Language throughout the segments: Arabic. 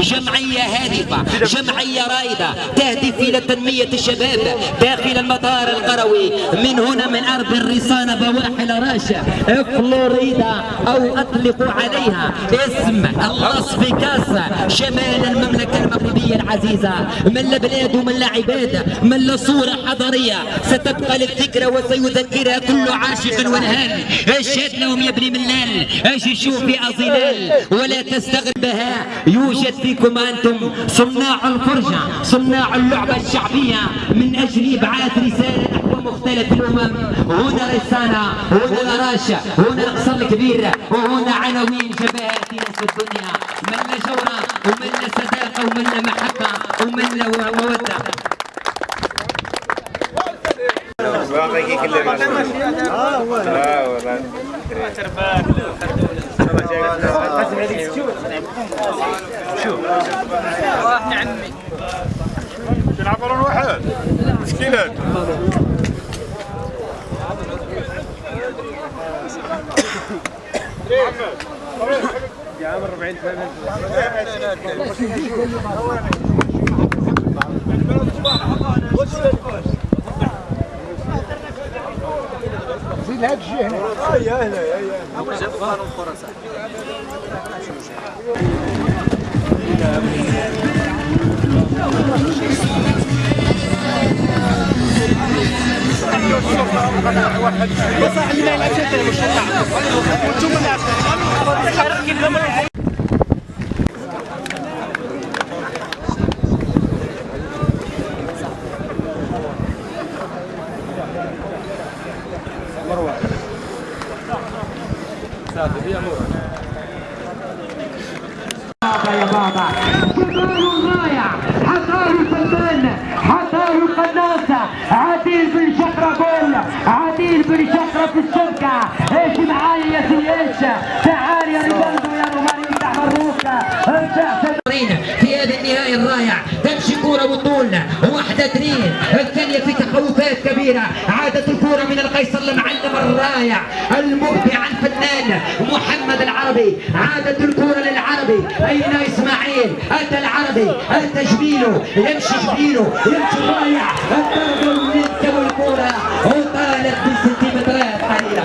جمعية هادفة جمعية رائدة تهدف إلى تنمية الشباب داخل المطار القروي. من هنا من أرض الرصانة بواحل راشا فلوريدا أو أطلقوا عليها اسم اللاس فيغاس شمال المملكة المغربية العزيزة من البلاد ومن العباد من صورة حضارية. ستبقى للذكرى وسيذكرها كل عاشق ونهال اشهد لهم يا ابن ملال اش يشوف في ظلال ولا تستغربها. يوجد فيكم أنتم صناع الفرجة صناع اللعبة الشعبية من أجل ابعاث رسالة نحو مختلف الأمم. هنا رسالة هنا راشا هنا القصر الكبير وهنا عناوين جبهات ناس الدنيا. من جورة ومن صداقة ومن محبة ومن مودة باقي كله آه والله يا عمي تلعبون واحد مسكينة يا عمر 40 زيد هاد الجهه هنا يا هنا يا هنا جابوا قانون فرنسا بابا يا بابا شباب رائع حضار الفنان حضار القناصة. عديل بن شقرة قول عديل بن شقرة في الشبكة كبيرة عادت الكورة من القيصر المعلم الرائع المبدع الفنان محمد العربي. عادت الكورة للعربي. أين إسماعيل؟ أتى العربي. أتى جبينه. يمشي جبينه. يمشي الرائع الضربة من الكورة وطالت بسنتيمترات قليلة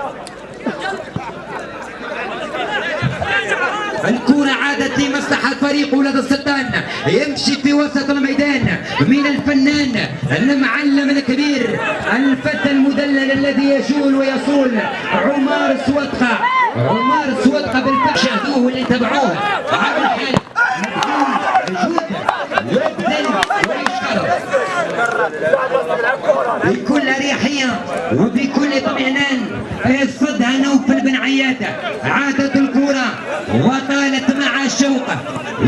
الكرة عادت فريق ولد السلطان. يمشي في وسط الميدان من الفنان المعلم الكبير الفتى المدلل الذي يجول ويصول عمار سوطقة عمار سوطقة بالفعل شاهدوه واللي تبعوه. بكل أريحية وبكل اطمئنان يصدها نوفل بن عياده عادت الكره وطالت مع الشوق.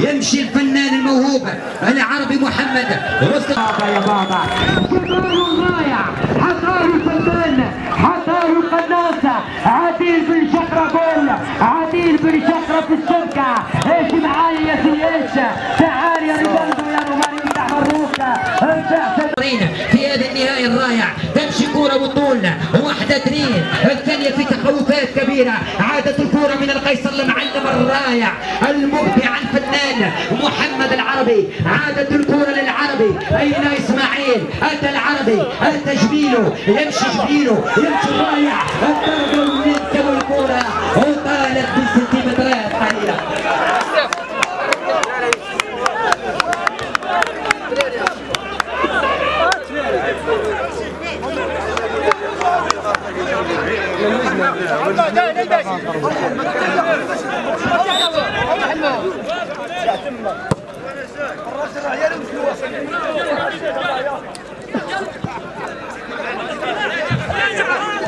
يمشي الفنان الموهوب العربي محمد. وسط بابا. يا بابا رائع عديل بن قول عديل بن شقره في إيش معايا يا سياش تعال يا ريباندو يا روماني في هذا النهائي الرائع تمشي كورة وطول واحدة اثنين. الثانية في تخوفات كبيرة. عادت الكورة من القيصر المعلم الرائع المبدع الفنان محمد العربي. عادت الكورة للعربي. أين إسماعيل؟ أتى العربي. جبينه. يمشي جبينه. يمشي الرائع. الضربة من الكورة وطالت بسنتيمترات قليلة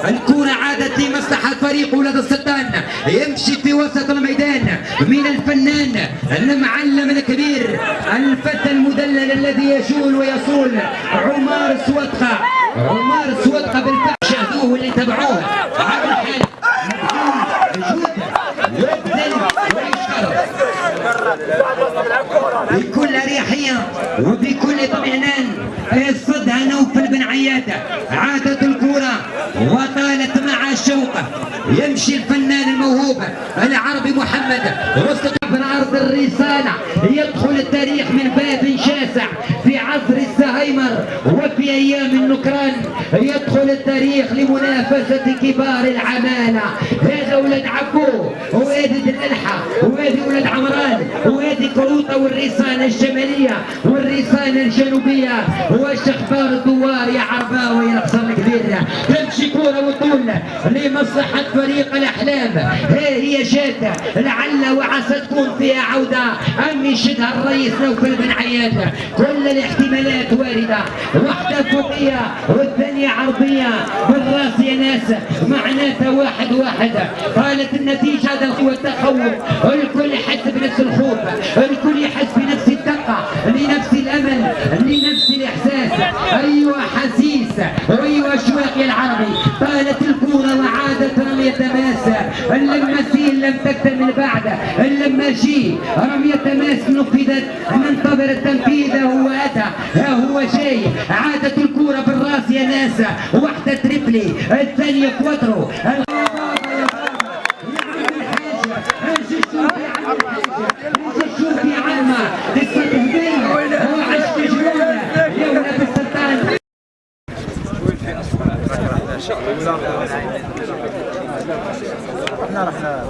الكرة عادت لمصلحة فريق ولد السلطان. يمشي في وسط الميدان من الفنان المعلم الكبير الفتى المدلل الذي يجول ويصول عمار سوطقة عمار سوطقة بالفعل شاهدوه واللي تبعوه على الحال تحية وبكل طمئنان الصد نوفل بن عيادة عادت الكرة وطالت مع الشوق يمشي الفنان الموهوب العربي محمد وسط من أرض الرسالة. يدخل التاريخ من باب شاسع. النكران يدخل التاريخ لمنافسة كبار العمالة. هذا ولد عبو وهذه الألحة وهذه ولد عمران وهذه كروطة والرسالة الشمالية والرسالة الجنوبية. واش أخبار الدوار يا عرباوي يا الكبير تمشي كورة وطول لمصلحة فريق الأحلام. ها هي جاتة لعل وعسى تكون فيها عودة. أم يشدها الرئيس نوفل بن عياد كل الاحتمالات واردة. واحدة فوقية والثانية عرضية. بالرأس يا ناس معناتها واحد واحد. قالت النتيجة هذا هو التخوف. الكل يحس بنفس الخوف. الكل يحس بنفس يا العربي. طالت الكورة وعادت رمية ماس اللمسين لم تكتمل بعد. اللماشي رمية ماس نفذت ننتظر التنفيذ هو أتى. ها هو جاي عادت الكورة بالراس يا ناس واحدة تريبلي الثانية كواترو. إحنا رحنا